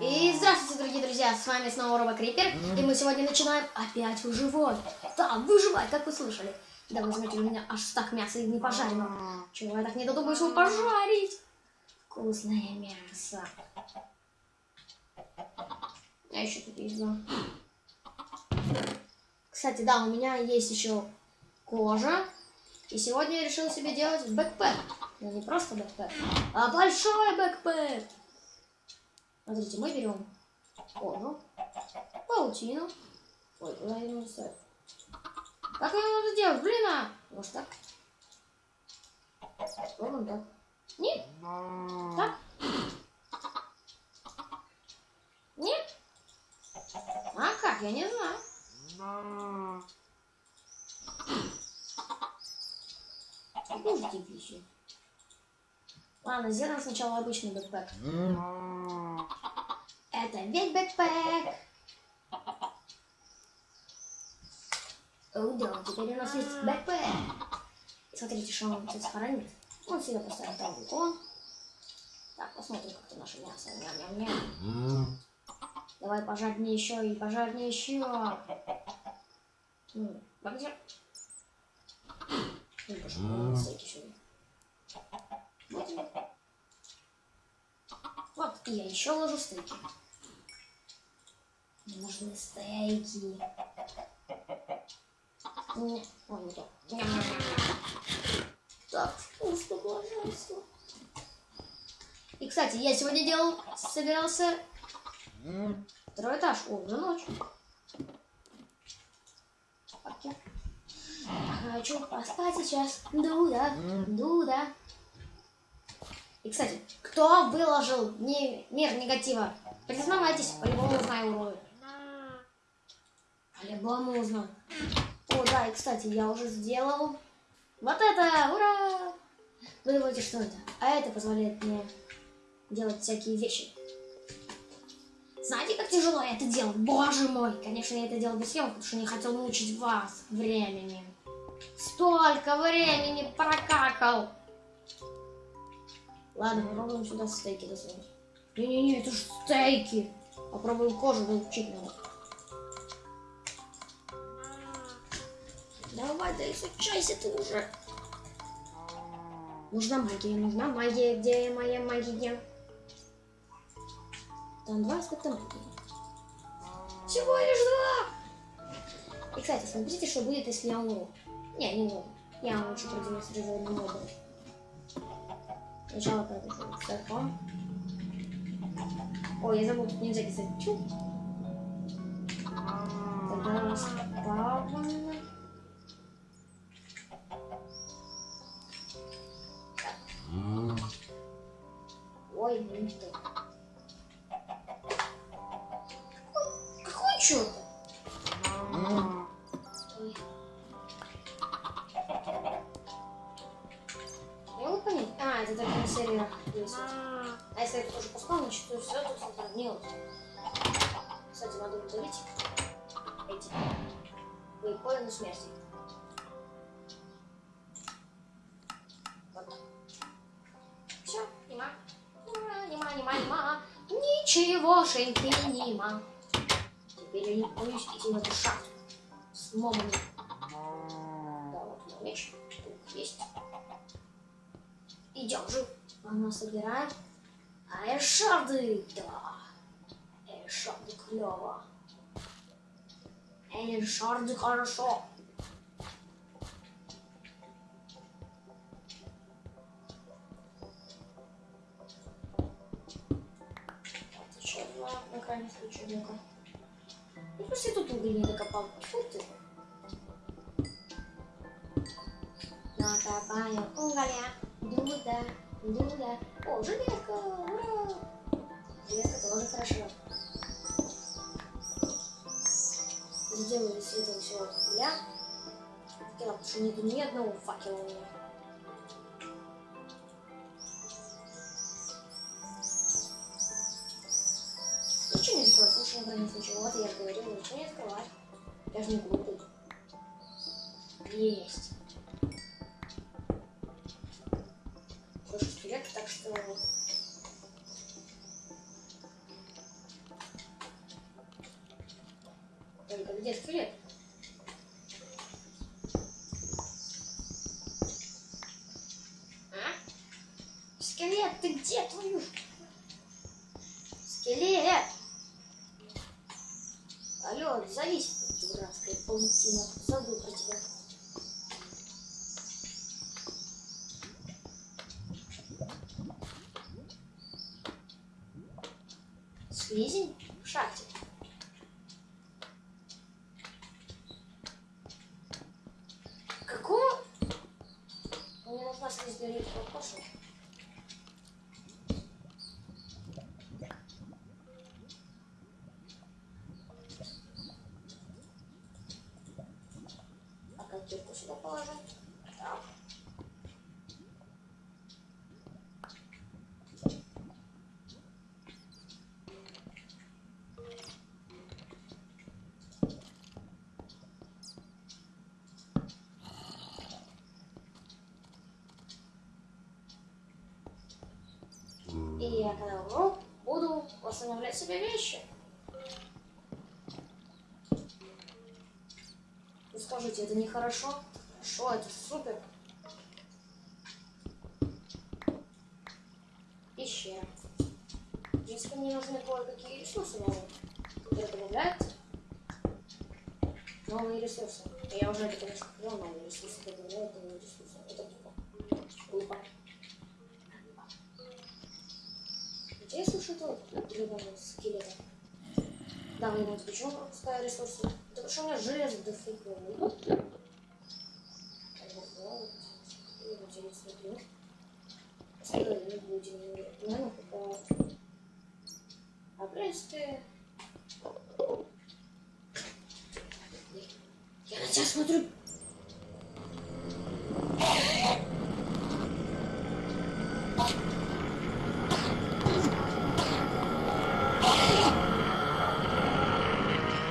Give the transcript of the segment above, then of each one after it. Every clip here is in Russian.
И здравствуйте, дорогие друзья, с вами снова Роба Крипер, и мы сегодня начинаем опять выживать. Да, выживать, как вы слышали. Да, вы знаете, у меня аж стак мяса и не пожарено. Чего я так не додумаюсь его пожарить? Вкусное мясо. А еще тут есть. Кстати, да, у меня есть еще кожа. И сегодня я решил себе делать бэкпэк. Но не просто backpack, а большой backpack. Смотрите, мы берем кожу, паутину. Ой, куда ее надо ставить? Как ее надо делать? Блин, а! Может так? Попробуем так. Нет? Так? Нет? А как? Я не знаю. Кушайте пищу. Ладно, сделаем сначала обычный backpack. Это ведь backpack. О, да, теперь у нас есть backpack. Смотрите, что он тут сохранит. Он сюда поставим там вулкан. Так, посмотрим, как-то наше мясо. Ням-ням-ням. Давай пожарнее еще и пожарнее еще. Ну. Вот, и я еще ложу стейки. Нужны стейки. Так, вкусно, пожалуйста. И, кстати, я сегодня делал, собирался второй этаж. О, уже ночь. Хочу поспать сейчас. Дуда, Дуда. И, кстати, кто выложил не, мир негатива? Признавайтесь, по-любому узнаю урою. По-любому узнаю. О, да, и, кстати, я уже сделал вот это! Ура! Вы думаете, что это? А это позволяет мне делать всякие вещи. Знаете, как тяжело я это делал? Боже мой! Конечно, я это делал без съемок, потому что не хотел мучить вас временем. Столько времени прокакал! Ладно, попробуем сюда стейки засунуть. Не-не-не, это же стейки. Попробуем кожу научить надо. Да изучайся ты уже. Нужна магия, нужна магия. Где моя магия? Там два аспекта магии. Всего лишь два! И, кстати, смотрите, что будет, если я умру. Не, не умру. Я лучше продемонстрирую на моду. Сначала продолжим целиком. Ой, я забыл, тут нельзя писать. Чу. Тогда спавн. Ой, не то. Какой черт? Я понять. А, это только на. А если это тоже пускал, значит, то все тут сохранилось. Кстати, надо удалить эти вейпоины смерти. Ничегошеньки нема. Теперь я не боюсь идти эту шахту с мобами. Да, вот мой меч. Есть. Идем же. Она собирает. А эшарды, да. Эшарды клево. Эшарды хорошо. Ну-ка. Ну, просто я тут уголь докопал. Фу ты. Накопаю уголья. Дуда, дуда. О, железка, ура! Железка тоже хорошо. Сделаю из этого всего угля. Факела, потому что нету ни одного факела у меня. что, слушай, в больнице чего-то, я же говорил, ну, ничего не открывать. Я же не глупый. Есть. Больше вперед, так что... Только где скелет? А? Скелет, ты где твою? Скелет! Скелет! Алло, завис, дурацкая паутина. Забыл про тебя. Слизень в шахте. Какого? Мне нужна слизень рыбка. Пошел. А котелку сюда положу. Так. И я когда буду восстанавливать себе вещи. Вы скажите, это нехорошо? Хорошо, это супер. Пещера. Принципе, мне нужны кое-какие ресурсы новые, которые добавляют новые ресурсы. Я уже это, конечно, сказал, новые ресурсы добавляют новые ресурсы. Это тупо. Глупо. Я слышу тот гребаный скелет? Да, вы знаете, почему пропускаю ресурсы? Потому что у меня железо дофига. Вот я не. Наверное, пока... А, в принципе... Я на тебя смотрю.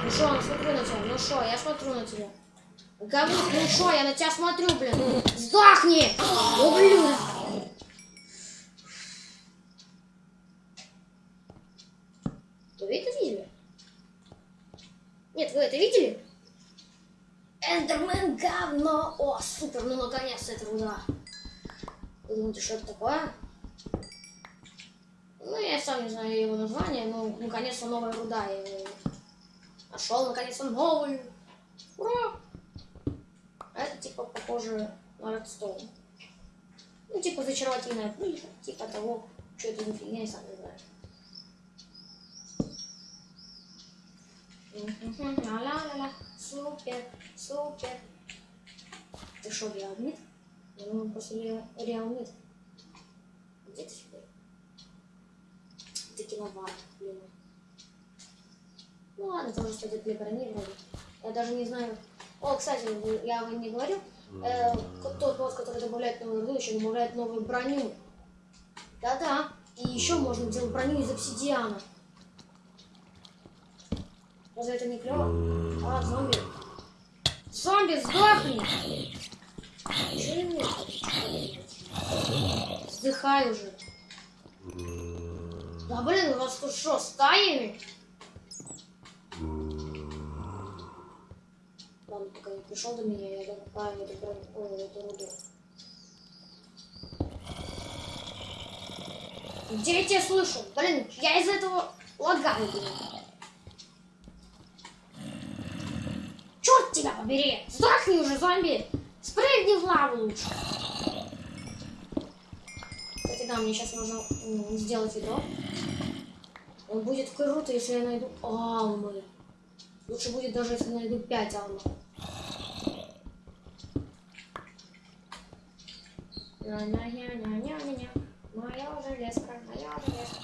Ну шо, я смотрю на тебя. Ну шо, я смотрю на тебя. Говнюк, ну шо, я на тебя смотрю, блин. Сдохни! Ублюдок! Вы это видели? Нет, вы это видели? Эндермен говно! О, супер, ну наконец-то это руда. Вы думаете, что это такое? Ну, я сам не знаю его название, но наконец-то новая руда. Его нашел, наконец-то новую. Ура! А это типа похоже на редстоун. Ну, типа зачаровательная пыль, типа того, что это за фигня, я сам не знаю. Мгм, Ла-ла-ла-ла, супер, супер. Ты что, реалмит? Я думаю, после ре- реалмит. Где ты теперь? Ты киловатт, блин. Ну ладно, тоже стоит для брони вроде. Я даже не знаю. О, кстати, я вам не говорил. Э, тот мод, который добавляет новую руду, еще добавляет новую броню. Да-да. И еще можно делать броню из обсидиана. Разве это не клево? А, зомби. Зомби, сдохни! Вздыхай уже. Да блин, у вас тут что, стаями? Пока не пришел до меня, я добавляю эту броню, ой, эту руду. Где я тебя слышу? Блин, я из этого лагаю, блин. Черт тебя побери! Сдохни уже, зомби! Спрыгни в лаву лучше! Кстати, да, мне сейчас нужно сделать ведро. Он будет круто, если я найду алмы. Лучше будет даже, если найду 5 алмов. Ня-ня-ня-ня-ня-ня. Моя железка, моя железка.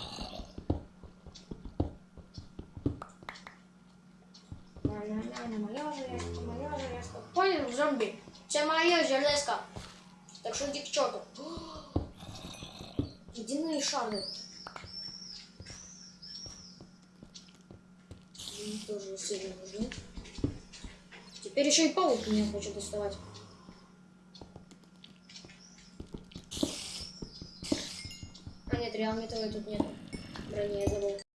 Ня-ня-ня, моя железка, моя железка. Понял, зомби? Це моя железка. Так что иди к черту. Ледяные шары. Они тоже сильно нужны. Теперь еще и паук меня хочет доставать. Нет, реал металла тут нет. Брони я забыл.